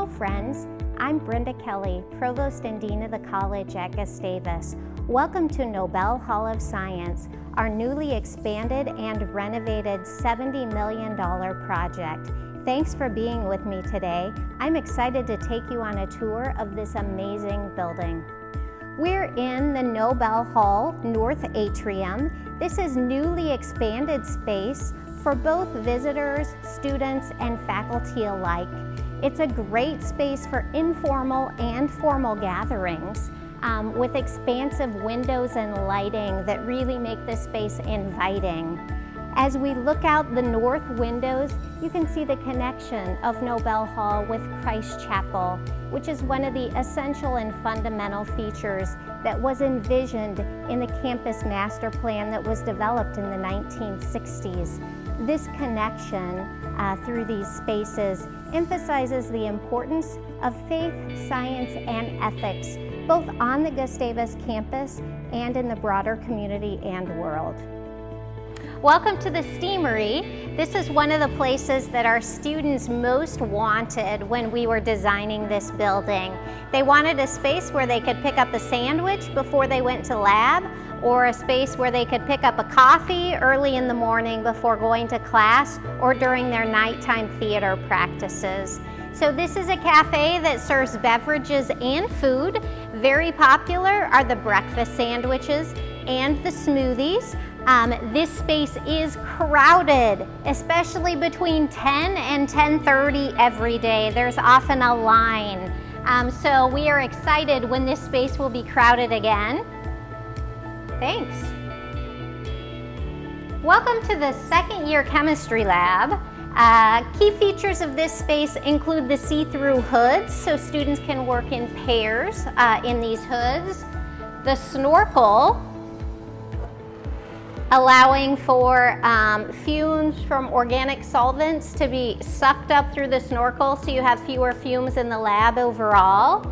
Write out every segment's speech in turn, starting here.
Hello friends, I'm Brenda Kelly, Provost and Dean of the College at Gustavus. Welcome to Nobel Hall of Science, our newly expanded and renovated $70 million project. Thanks for being with me today. I'm excited to take you on a tour of this amazing building. We're in the Nobel Hall North Atrium. This is newly expanded space for both visitors, students, and faculty alike. It's a great space for informal and formal gatherings um, with expansive windows and lighting that really make the space inviting. As we look out the north windows, you can see the connection of Nobel Hall with Christ Chapel, which is one of the essential and fundamental features that was envisioned in the campus master plan that was developed in the 1960s. This connection uh, through these spaces emphasizes the importance of faith, science, and ethics, both on the Gustavus campus and in the broader community and world. Welcome to the Steamery. This is one of the places that our students most wanted when we were designing this building. They wanted a space where they could pick up a sandwich before they went to lab or a space where they could pick up a coffee early in the morning before going to class or during their nighttime theater practices. So this is a cafe that serves beverages and food. Very popular are the breakfast sandwiches and the smoothies. Um, this space is crowded, especially between 10 and 10.30 every day. There's often a line. Um, so we are excited when this space will be crowded again. Thanks. Welcome to the second year chemistry lab. Uh, key features of this space include the see-through hoods, so students can work in pairs uh, in these hoods. The snorkel, allowing for um, fumes from organic solvents to be sucked up through the snorkel so you have fewer fumes in the lab overall.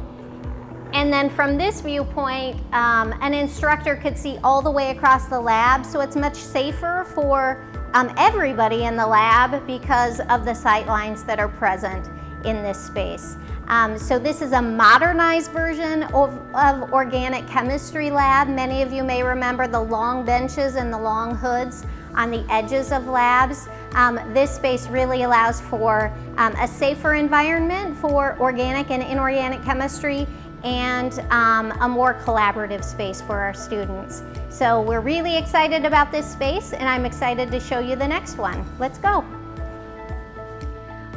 And then from this viewpoint, um, an instructor could see all the way across the lab, so it's much safer for um, everybody in the lab because of the sight lines that are present in this space. Um, so this is a modernized version of, of, organic chemistry lab. Many of you may remember the long benches and the long hoods on the edges of labs. Um, this space really allows for um, a safer environment for organic and inorganic chemistry and um, a more collaborative space for our students. So we're really excited about this space and I'm excited to show you the next one. Let's go.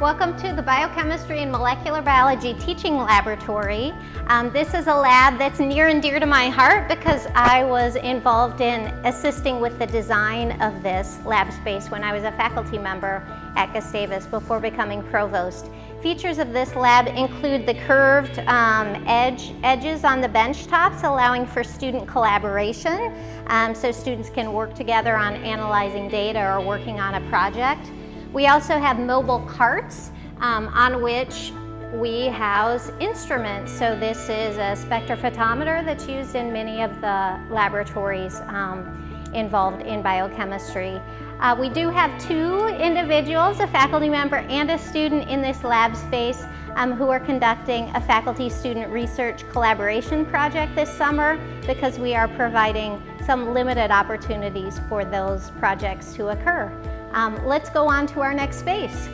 Welcome to the Biochemistry and Molecular Biology Teaching Laboratory. Um, this is a lab that's near and dear to my heart because I was involved in assisting with the design of this lab space when I was a faculty member at Gustavus before becoming provost. Features of this lab include the curved um, edge, edges on the bench tops allowing for student collaboration um, so students can work together on analyzing data or working on a project. We also have mobile carts um, on which we house instruments. So this is a spectrophotometer that's used in many of the laboratories um, involved in biochemistry. Uh, we do have two individuals, a faculty member and a student in this lab space um, who are conducting a faculty-student research collaboration project this summer because we are providing some limited opportunities for those projects to occur. Um, let's go on to our next space.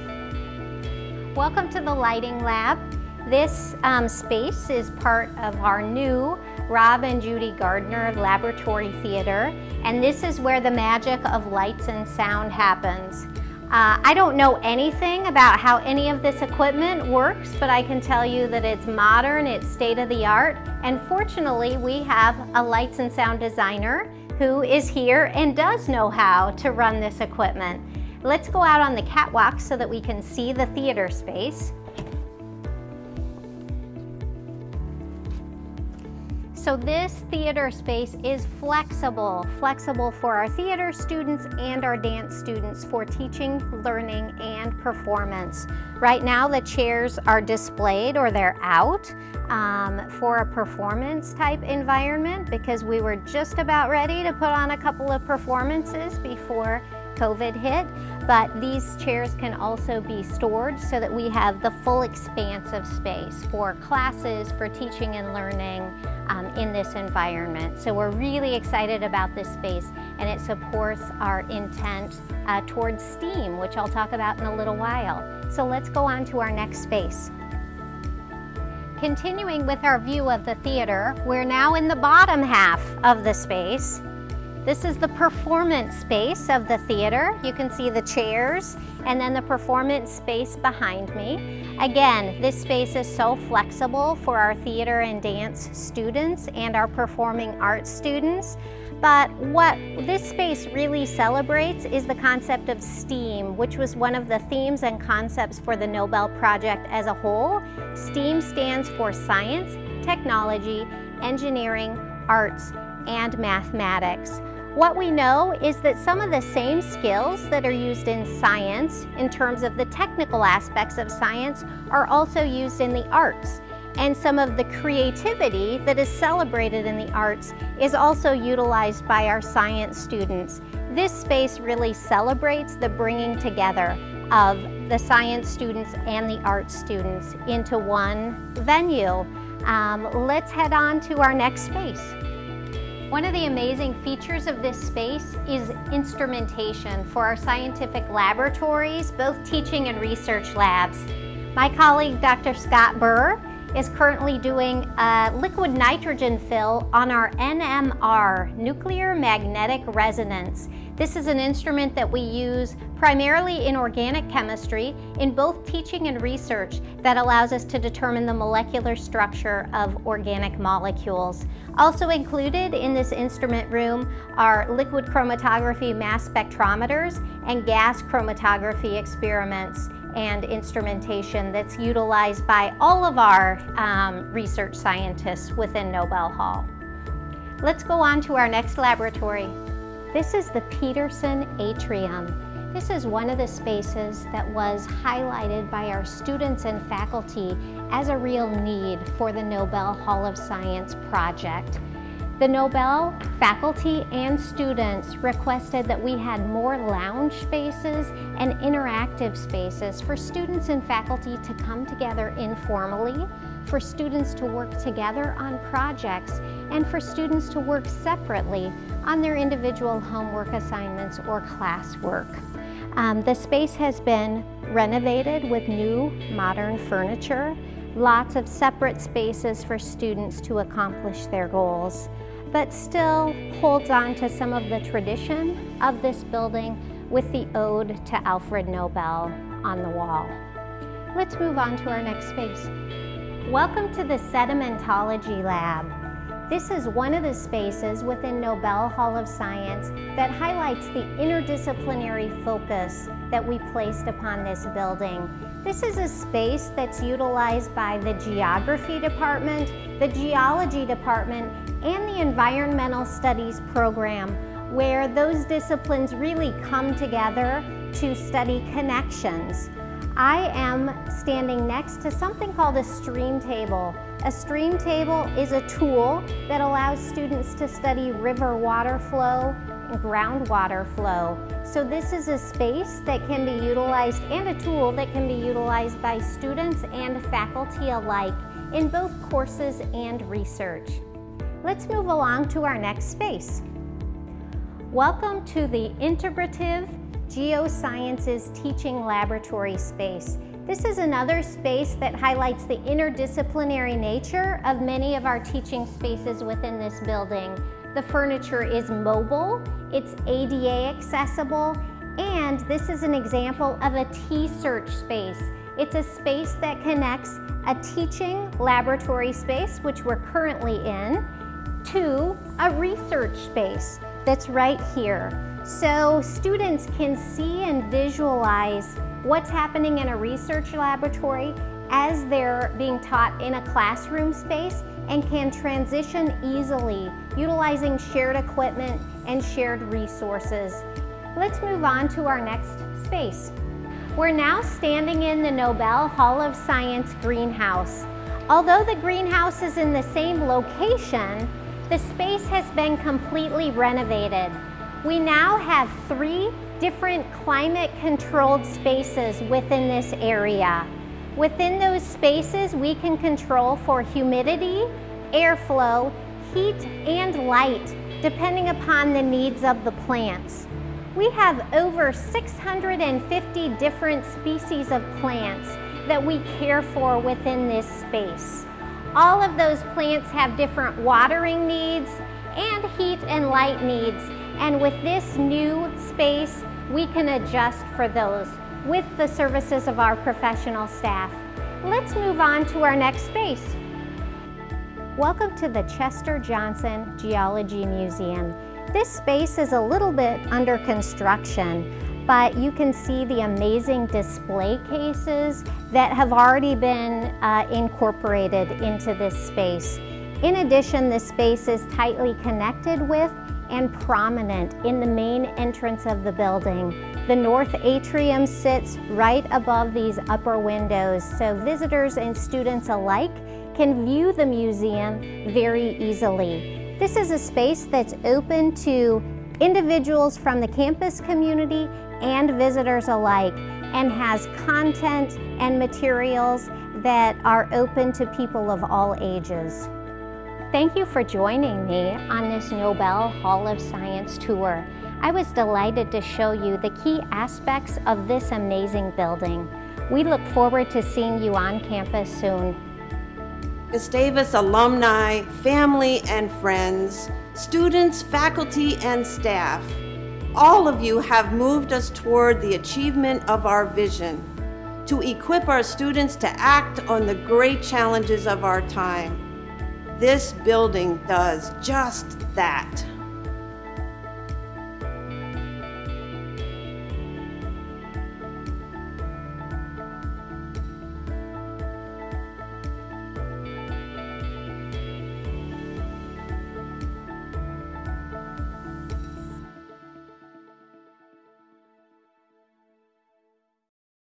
Welcome to the Lighting Lab. This um, space is part of our new Rob and Judy Gardner Laboratory Theater, and this is where the magic of lights and sound happens. Uh, I don't know anything about how any of this equipment works, but I can tell you that it's modern, it's state-of-the-art, and fortunately we have a lights and sound designer who is here and does know how to run this equipment. Let's go out on the catwalk so that we can see the theater space. So this theater space is flexible, flexible for our theater students and our dance students for teaching, learning, and performance. Right now the chairs are displayed or they're out um, for a performance type environment because we were just about ready to put on a couple of performances before COVID hit. but these chairs can also be stored so that we have the full expanse of space for classes, for teaching and learning um, in this environment. So we're really excited about this space and it supports our intent uh, towards STEAM, which I'll talk about in a little while. So let's go on to our next space. Continuing with our view of the theater, we're now in the bottom half of the space. This is the performance space of the theater. You can see the chairs and then the performance space behind me. Again, this space is so flexible for our theater and dance students and our performing arts students. But what this space really celebrates is the concept of STEAM, which was one of the themes and concepts for the Nobel Project as a whole. STEAM stands for science, technology, engineering, arts, and mathematics. What we know is that some of the same skills that are used in science, in terms of the technical aspects of science, are also used in the arts and some of the creativity that is celebrated in the arts is also utilized by our science students. This space really celebrates the bringing together of the science students and the art students into one venue. Um, let's head on to our next space. One of the amazing features of this space is instrumentation for our scientific laboratories, both teaching and research labs. My colleague, Dr. Scott Bur, is currently doing a liquid nitrogen fill on our NMR, nuclear magnetic resonance. This is an instrument that we use primarily in organic chemistry in both teaching and research that allows us to determine the molecular structure of organic molecules. Also included in this instrument room are liquid chromatography mass spectrometers and gas chromatography experiments and instrumentation that's utilized by all of our um, research scientists within Nobel Hall. Let's go on to our next laboratory. This is the Peterson Atrium. This is one of the spaces that was highlighted by our students and faculty as a real need for the Nobel Hall of Science project. The Nobel faculty and students requested that we had more lounge spaces and interactive spaces for students and faculty to come together informally, for students to work together on projects, and for students to work separately on their individual homework assignments or classwork. Um, the space has been renovated with new modern furniture, lots of separate spaces for students to accomplish their goals but still holds on to some of the tradition of this building with the ode to Alfred Nobel on the wall. Let's move on to our next space. Welcome to the Sedimentology Lab. This is one of the spaces within Nobel Hall of Science that highlights the interdisciplinary focus that we placed upon this building. This is a space that's utilized by the Geography Department, the Geology Department, and the Environmental Studies program where those disciplines really come together to study connections. I am standing next to something called a stream table. A stream table is a tool that allows students to study river water flow and groundwater flow. So this is a space that can be utilized and a tool that can be utilized by students and faculty alike in both courses and research. Let's move along to our next space. Welcome to the Integrative Geosciences Teaching Laboratory space. This is another space that highlights the interdisciplinary nature of many of our teaching spaces within this building. The furniture is mobile, it's ADA accessible, and this is an example of a T-search space. It's a space that connects a teaching laboratory space, which we're currently in, to a research space that's right here. So students can see and visualize what's happening in a research laboratory as they're being taught in a classroom space and can transition easily utilizing shared equipment and shared resources. Let's move on to our next space. We're now standing in the Nobel Hall of Science greenhouse. Although the greenhouse is in the same location, the space has been completely renovated. We now have three different climate controlled spaces within this area. Within those spaces, we can control for humidity, airflow, heat, and light, depending upon the needs of the plants. We have over 650 different species of plants that we care for within this space. All of those plants have different watering needs and heat and light needs. And with this new space, we can adjust for those with the services of our professional staff. Let's move on to our next space. Welcome to the Chester Johnson Geology Museum. This space is a little bit under construction, but you can see the amazing display cases that have already been uh, incorporated into this space. In addition, this space is tightly connected with and prominent in the main entrance of the building. The north atrium sits right above these upper windows, so visitors and students alike can view the museum very easily. This is a space that's open to individuals from the campus community and visitors alike and has content and materials that are open to people of all ages. Thank you for joining me on this Nobel Hall of Science tour. I was delighted to show you the key aspects of this amazing building. We look forward to seeing you on campus soon. Gustavus alumni, family and friends, students, faculty, and staff, all of you have moved us toward the achievement of our vision to equip our students to act on the great challenges of our time. This building does just that.